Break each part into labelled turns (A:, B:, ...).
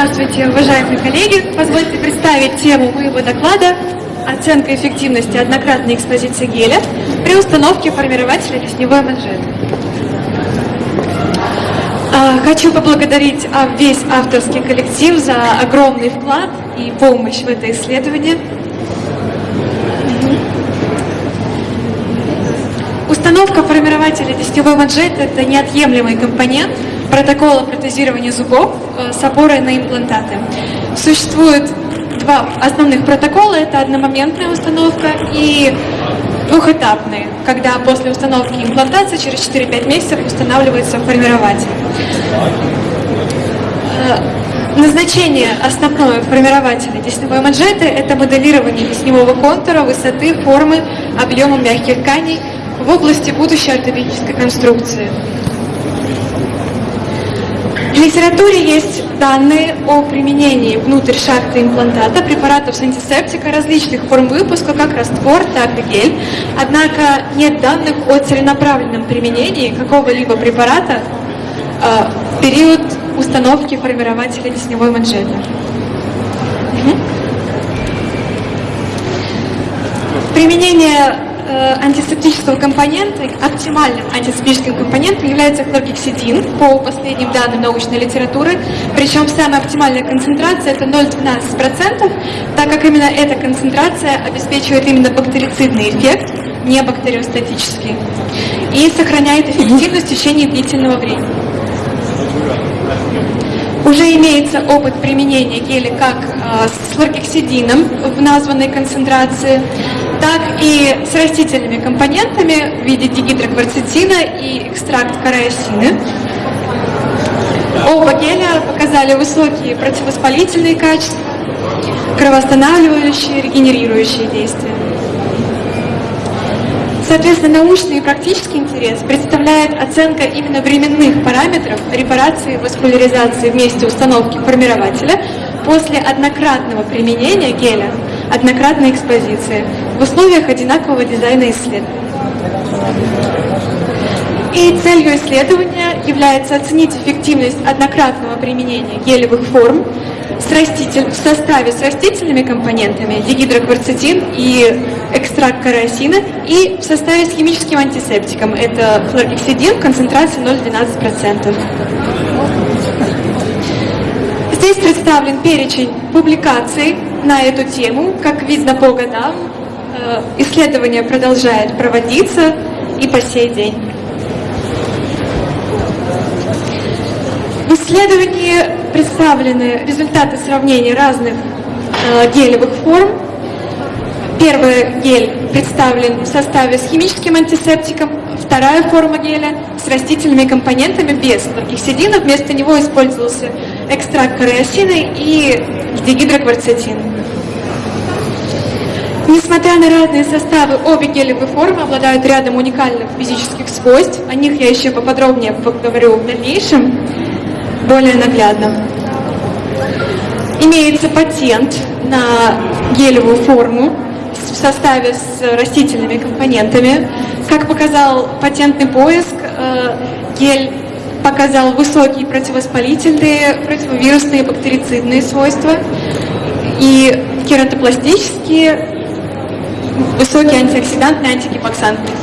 A: Здравствуйте, уважаемые коллеги! Позвольте представить тему моего доклада «Оценка эффективности однократной экспозиции геля при установке формирователя тесневой манжеты». А, хочу поблагодарить а, весь авторский коллектив за огромный вклад и помощь в это исследование. Установка формирователя тесневой манжеты – это неотъемлемый компонент протокола протезирования зубов э, с опорой на имплантаты. Существует два основных протокола. Это одномоментная установка и двухэтапные, когда после установки имплантации через 4-5 месяцев устанавливается формирователь. Э, назначение основное формирователя тесневой манжеты – это моделирование тесневого контура, высоты, формы, объема мягких тканей в области будущей ортопедической конструкции. В литературе есть данные о применении внутрь шахты имплантата препаратов с антисептика различных форм выпуска, как раствор, так и гель. Однако нет данных о целенаправленном применении какого-либо препарата э, в период установки формирователя тесневой манжеты. Применение антисептического компонента, оптимальным антисептическим компонентом является хлоргексидин по последним данным научной литературы. Причем самая оптимальная концентрация это 0,12%, так как именно эта концентрация обеспечивает именно бактерицидный эффект, не бактериостатический, и сохраняет эффективность в течение длительного времени. Уже имеется опыт применения геля как э, с хлоргексидином в названной концентрации, так и с растительными компонентами в виде дигидрокварцетина и экстракт кариосины. Оба геля показали высокие противовоспалительные качества, кровоостанавливающие, регенерирующие действия. Соответственно, научный и практический интерес представляет оценка именно временных параметров репарации и васкуляризации вместе установки формирователя после однократного применения геля, однократной экспозиции в условиях одинакового дизайна исследования. И целью исследования является оценить эффективность однократного применения гелевых форм с раститель, в составе с растительными компонентами дигидрокварцетин и экстракт кариосина и в составе с химическим антисептиком. Это хлоргексидин в концентрации 0,12%. Здесь представлен перечень публикаций на эту тему. Как видно по годам, э, исследование продолжает проводиться и по сей день. Исследовании представлены результаты сравнения разных э, гелевых форм. Первый гель представлен в составе с химическим антисептиком, вторая форма геля с растительными компонентами без лоргексидина. Вместо него использовался экстракт кариосины и дигидрокварцетин. Несмотря на разные составы, обе гелевые формы обладают рядом уникальных физических свойств. О них я еще поподробнее поговорю в дальнейшем, более наглядно. Имеется патент на гелевую форму в составе с растительными компонентами. Как показал патентный поиск, э, гель показал высокие противовоспалительные, противовирусные, бактерицидные свойства и кератопластические, высокие антиоксидантные, антигипоксантные.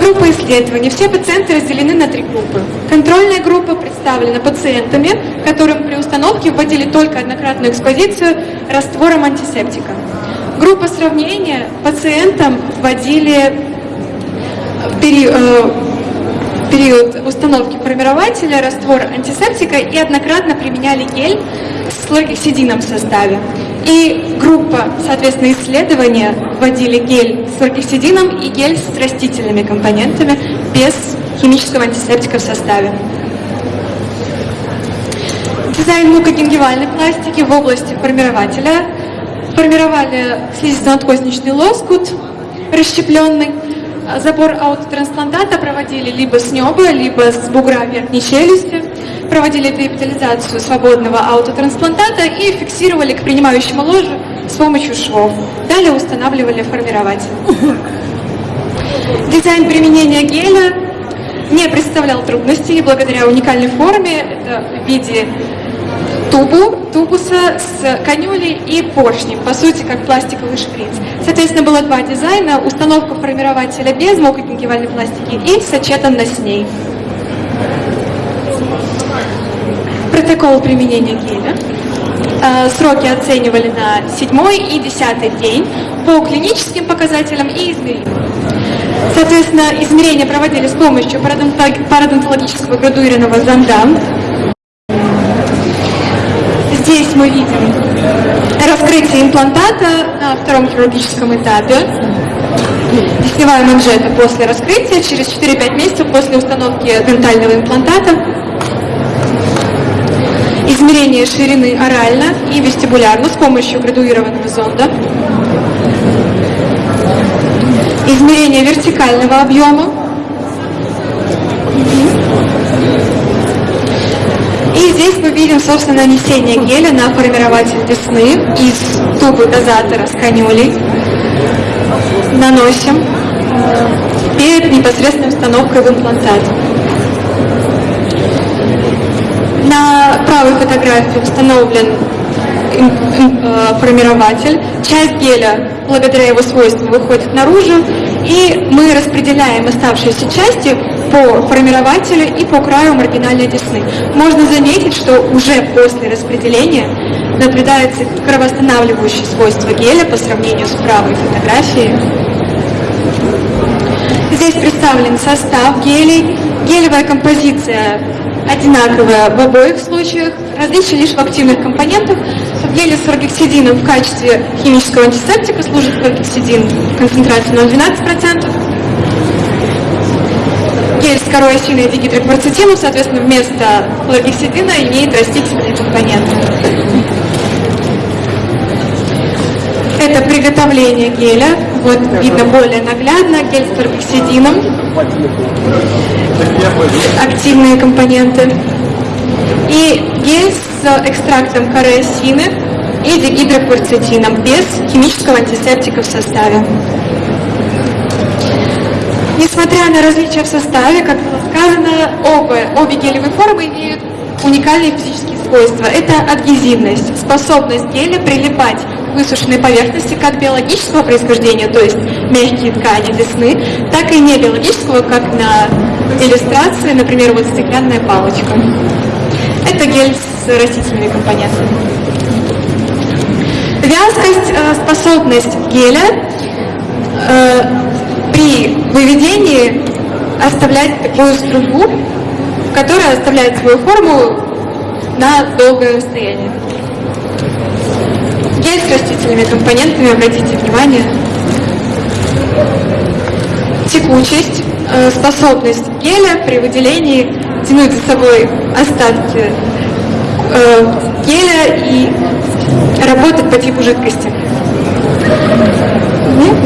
A: Группа исследований. Все пациенты разделены на три группы. Контрольная группа представлена пациентами, которым при установке вводили только однократную экспозицию раствором антисептика. Группа сравнения пациентам вводили период, э, период установки формирователя раствор антисептика и однократно применяли гель с хлоргексидином в составе. И группа, соответственно, исследования вводили гель с хлоргексидином и гель с растительными компонентами без химического антисептика в составе. Дизайн мукогенгивальной пластики в области формирователя. Формировали слизисто-надкосничный лоскут расщепленный, Забор аутотрансплантата проводили либо с неба, либо с бугра верхней челюсти. Проводили деэпитализацию свободного аутотрансплантата и фиксировали к принимающему ложу с помощью швов. Далее устанавливали формирователь. Дизайн применения геля не представлял трудностей благодаря уникальной форме, это в виде тубу, тубуса с канюлей и поршнем, по сути, как пластиковый шприц. Соответственно, было два дизайна, установка формирователя без мокрогенкивальной пластики и сочетанно с ней. Протокол применения геля. Э, сроки оценивали на седьмой и десятый день по клиническим показателям и измерениям. Соответственно, измерения проводили с помощью парадонтологического градуированного зонда. Здесь мы видим раскрытие имплантата на втором хирургическом этапе. Десневая манжета после раскрытия, через 4-5 месяцев после установки дентального имплантата. Измерение ширины орально и вестибулярно с помощью градуированного зонда измерение вертикального объема. И здесь мы видим, собственно, нанесение геля на формирователь десны из тубы дозатора с канюлей. Наносим перед непосредственной установкой в имплантат. На правой фотографии установлен Э, формирователь. Часть геля, благодаря его свойствам, выходит наружу, и мы распределяем оставшиеся части по формирователю и по краю маргинальной десны. Можно заметить, что уже после распределения наблюдается кровоостанавливающее свойство геля по сравнению с правой фотографией. Здесь представлен состав гелей, гелевая композиция одинаковая в обоих случаях, различие лишь в активных компонентах. В геле с рогексидином в качестве химического антисептика служит рогексидин концентрацией 0,12%. Гель с корой осиной дигидрокварцетином, соответственно, вместо хлоргексидина имеет растительные компоненты. Это приготовление геля. Вот видно более наглядно. Гель с торбексидином. Активные компоненты. И гель с экстрактом коры осины и дигидрокварцетином без химического антисептика в составе. Несмотря на различия в составе, как было сказано, оба, обе гелевые формы имеют уникальные физические свойства. Это адгезивность, способность геля прилипать высушенной поверхности как биологического происхождения, то есть мягкие ткани десны, так и не биологического, как на иллюстрации, например, вот стеклянная палочка. Это гель с растительными компонентами. Вязкость, э, способность геля э, при выведении оставлять такую струю, которая оставляет свою форму на долгое расстояние. Гель с растительными компонентами, обратите внимание. Текучесть, э, способность геля при выделении тянуть за собой остатки э, геля и работать по типу жидкости.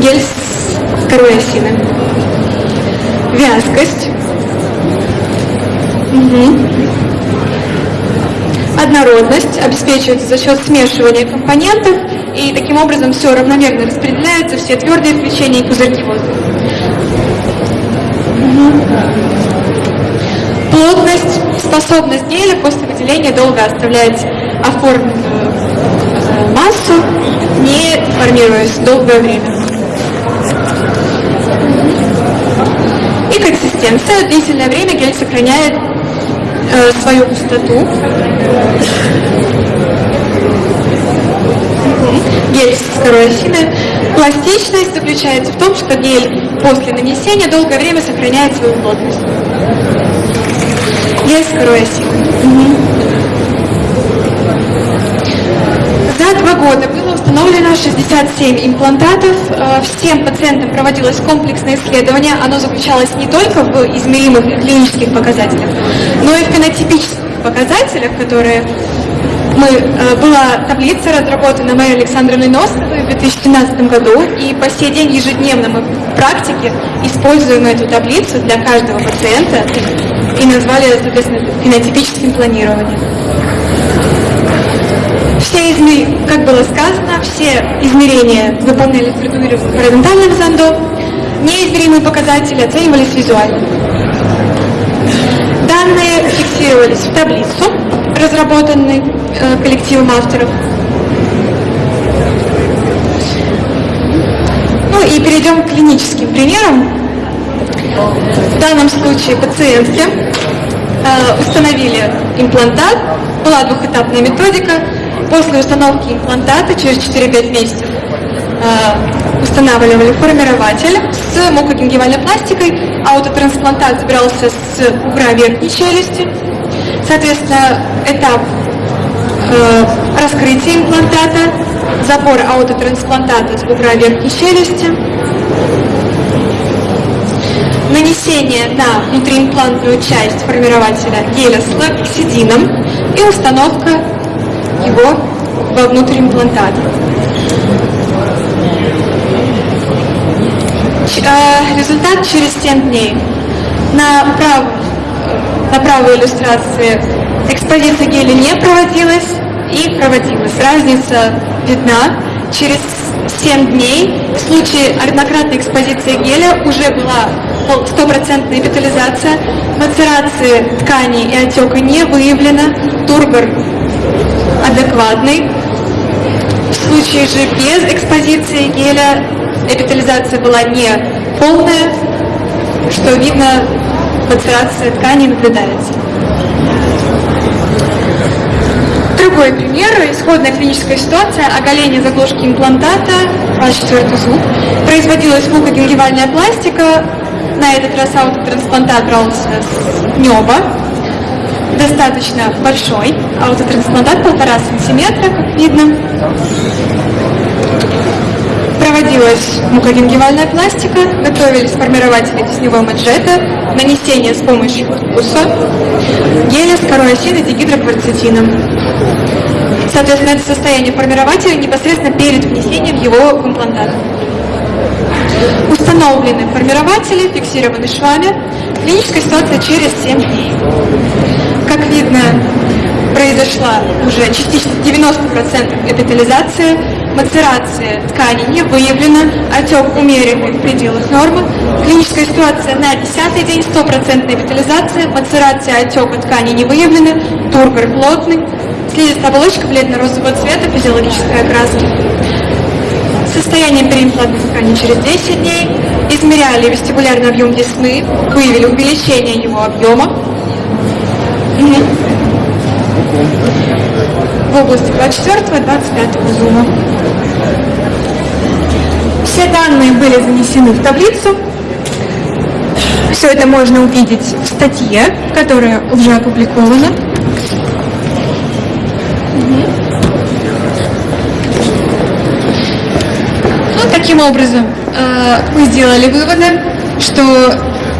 A: Гель с корой осины. Вязкость. Угу. Однородность обеспечивается за счет смешивания компонентов, и таким образом все равномерно распределяется, все твердые включения и пузырьки воздуха. Плотность, способность геля после выделения долго оставлять оформленную э, массу, не формируясь долгое время. И консистенция. Длительное время гель сохраняет э, свою густоту. Гель с второй. Пластичность заключается в том, что гель после нанесения долгое время сохраняет свою плотность. Гель с второй осины. За два года было установлено 67 имплантатов. Э, всем пациентам проводилось комплексное исследование. Оно заключалось не только в измеримых клинических показателях, но и в фенотипических показателях, которые мы, э, была таблица разработана моей Александровной Носовой в 2017 году, и по сей день ежедневно мы в практике используем эту таблицу для каждого пациента и назвали, соответственно, фенотипическим планированием. Все измерения, как было сказано, все измерения выполнялись парадонтальным зондом, неизмеримые показатели оценивались визуально. данные фиксировались в таблицу, разработанной э, коллективом авторов. Ну и перейдем к клиническим примерам. В данном случае пациентки э, установили имплантат, была двухэтапная методика. После установки имплантата через 4-5 месяцев э, устанавливали формирователь с мукогенгивальной пластикой, аутотрансплантат забирался с бугра верхней челюсти. Соответственно, этап э, раскрытия имплантата, забор аутотрансплантата с бугра верхней челюсти, нанесение на внутриимплантную часть формирователя геля с лаксидином и установка его во внутриимплантат. Э, результат через 7 дней. На, прав, на правой иллюстрации экспозиция геля не проводилась и проводилась. Разница видна. Через 7 дней в случае однократной экспозиции геля уже была стопроцентная эпитализация, мацерации тканей и отека не выявлено, тургор адекватный. В случае же без экспозиции геля эпитализация была не полная, что видно, мацерация тканей наблюдается. Другой пример, исходная клиническая ситуация, оголение заглушки имплантата, ваш четвертый зуб, производилась мукогенгивальная пластика, на этот раз аутотрансплантат брался с неба, достаточно большой, аутотрансплантат полтора сантиметра, как видно. Проводилась мукогенгивальная пластика, готовились формирователи тесневой манжета, нанесение с помощью вкуса, геля с корой осины дигидрокварцетином. Соответственно, это состояние формирователя непосредственно перед внесением его в имплантат. Установлены формирователи, фиксированы швами. Клиническая ситуация через 7 дней. Как видно, произошла уже частично 90% эпитализации, мацерация ткани не выявлена, отек умеренный в пределах нормы, клиническая ситуация на 10 день, 100% эпитализация, мацерация отека ткани не выявлена, тургор плотный, слизистая оболочка бледно-розового цвета, физиологической окраски. Состояние переимплантной ткани через 10 дней, измеряли вестибулярный объем десны, выявили увеличение его объема. В области 24-25 зума. Все данные были занесены в таблицу. Все это можно увидеть в статье, которая уже опубликована. Ну, таким образом, э, мы сделали выводы, что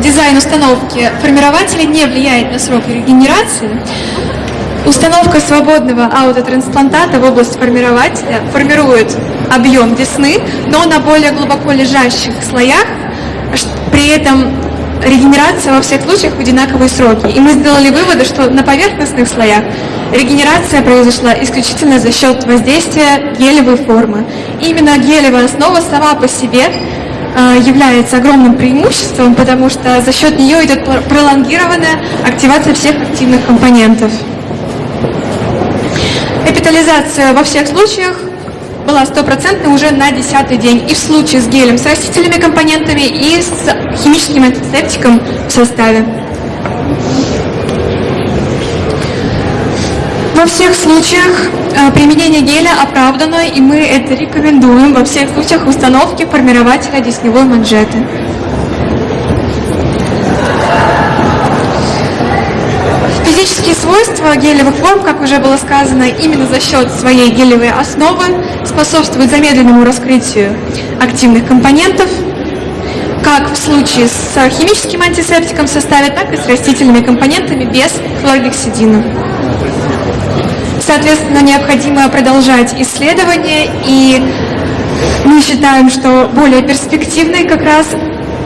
A: дизайн установки формирователя не влияет на срок регенерации. Установка свободного аутотрансплантата в область формирователя формирует объем десны, но на более глубоко лежащих слоях, при этом регенерация во всех случаях в одинаковые сроки. И мы сделали выводы, что на поверхностных слоях регенерация произошла исключительно за счет воздействия гелевой формы. И именно гелевая основа сама по себе э, является огромным преимуществом, потому что за счет нее идет пролонгированная активация всех активных компонентов. Эпитализация во всех случаях была стопроцентной уже на десятый день. И в случае с гелем с растительными компонентами, и с химическим антисептиком в составе. Во всех случаях э, применение геля оправдано, и мы это рекомендуем во всех случаях установки формирователя десневой манжеты. Физические свойства гелевых форм, как уже было сказано, именно за счет своей гелевой основы способствуют замедленному раскрытию активных компонентов, как в случае с химическим антисептиком в составе, так и с растительными компонентами без хлоргексидина. Соответственно, необходимо продолжать исследования, и мы считаем, что более перспективной как раз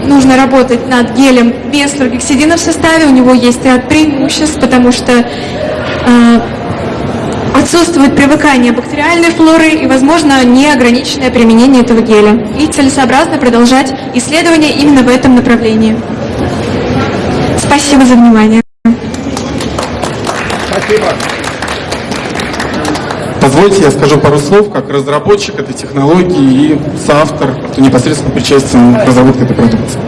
A: нужно работать над гелем без флоргексидина в составе. У него есть ряд преимуществ, потому что э, отсутствует привыкание бактериальной флоры и, возможно, неограниченное применение этого геля. И целесообразно продолжать исследования именно в этом направлении. Спасибо за внимание.
B: Позвольте, я скажу пару слов, как разработчик этой технологии и соавтор, кто непосредственно причастен к разработке этой продукции.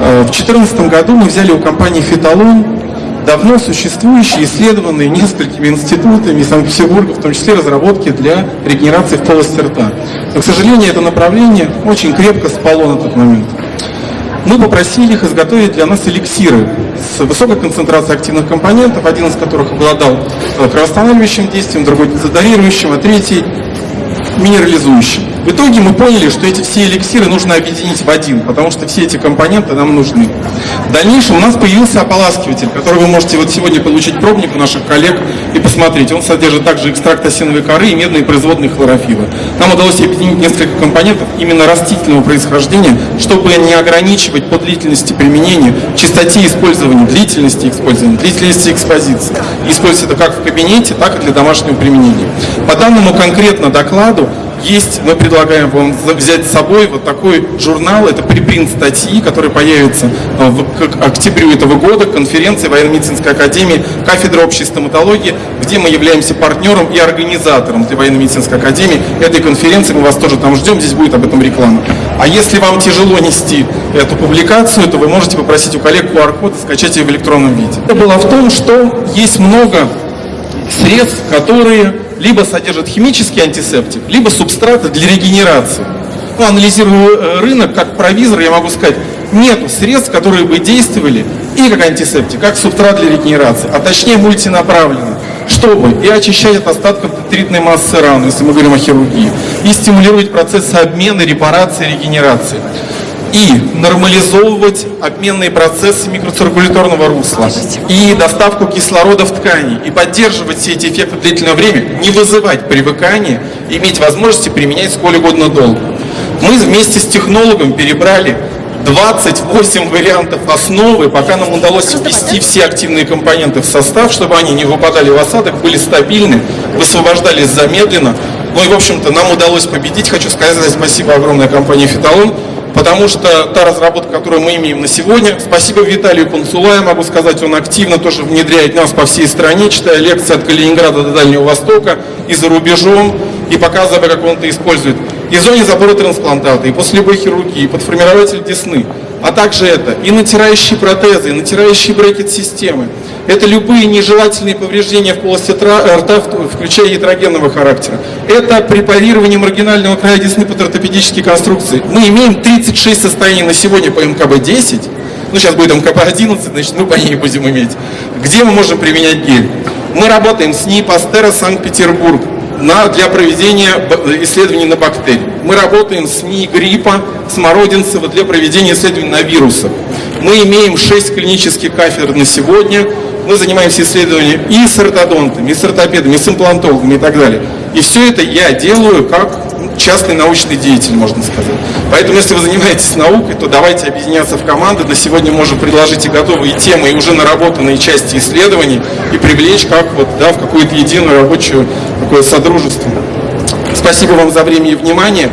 B: Э, В 2014 году мы взяли у компании «Фиталон» давно существующие, исследованные несколькими институтами Санкт-Петербурга, в том числе разработки для регенерации в полости рта. Но, к сожалению, это направление очень крепко спало на тот момент. Мы попросили их изготовить для нас эликсиры с высокой концентрацией активных компонентов, один из которых обладал э, кровоостанавливающим действием, другой дезодорирующим, а третий минерализующим. В итоге мы поняли, что эти все эликсиры нужно объединить в один, потому что все эти компоненты нам нужны. В дальнейшем у нас появился ополаскиватель, который вы можете вот сегодня получить пробник у наших коллег и посмотреть. Он содержит также экстракт осиновой коры и медные производные хлорофила. Нам удалось объединить несколько компонентов именно растительного происхождения, чтобы не ограничивать по длительности применения, частоте использования, длительности использования, длительности экспозиции. Использовать это как в кабинете, так и для домашнего применения. По данному конкретно докладу есть, мы предлагаем вам взять с собой вот такой журнал, это припринт статьи, который появится э, в, к октябрю этого года, конференции военно-медицинской академии, кафедра общей стоматологии, где мы являемся партнером и организатором для военно-медицинской академии этой конференции, мы вас тоже там ждем, здесь будет об этом реклама. А если вам тяжело нести эту публикацию, то вы можете попросить у коллег QR-код и скачать ее в электронном виде. Это было в том, что есть много средств, которые либо содержат химический антисептик, либо субстраты для регенерации. Ну, анализируя э, рынок, как провизор, я могу сказать, нету средств, которые бы действовали и как антисептик, как субстрат для регенерации, а точнее мультинаправленно, чтобы и очищать от остатков детритной массы ран, если мы говорим о хирургии, и стимулировать процессы обмена, репарации, регенерации и нормализовывать обменные процессы микроциркуляторного русла и доставку кислорода в ткани и поддерживать все эти эффекты длительное время, не вызывать привыкания, иметь возможности применять сколь угодно долго. Мы вместе с технологом перебрали 28 вариантов основы, пока нам удалось ввести все активные компоненты в состав, чтобы они не выпадали в осадок, были стабильны, высвобождались замедленно. Ну и, в общем-то, нам удалось победить. Хочу сказать спасибо огромной компании «Фиталон», потому что та разработка, которую мы имеем на сегодня, спасибо Виталию Панцулаю, могу сказать, он активно тоже внедряет нас по всей стране, читая лекции от Калининграда до Дальнего Востока и за рубежом, и показывая, как он это использует. И в зоне забора трансплантата, и после любой хирургии, и подформирователь десны, а также это и натирающие протезы, и натирающие брекет-системы. Это любые нежелательные повреждения в полости рта, включая ятрогенного характера. Это препарирование маргинального края десны под ортопедические конструкции. Мы имеем 36 состояний на сегодня по МКБ-10, ну сейчас будет МКБ-11, значит мы по ней будем иметь. Где мы можем применять гель? Мы работаем с НИИ Санкт-Петербург на, для проведения исследований на бактерии. Мы работаем с НИИ гриппа Смородинцева для проведения исследований на вирусах. Мы имеем 6 клинических кафедр на сегодня. Мы занимаемся исследованием и с ортодонтами, и с ортопедами, и с имплантологами и так далее. И все это я делаю как частный научный деятель, можно сказать. Поэтому, если вы занимаетесь наукой, то давайте объединяться в команды. На сегодня можем предложить и готовые темы, и уже наработанные части исследований, и привлечь как вот, да, в какую-то единую рабочую такое содружество. Спасибо вам за время и внимание.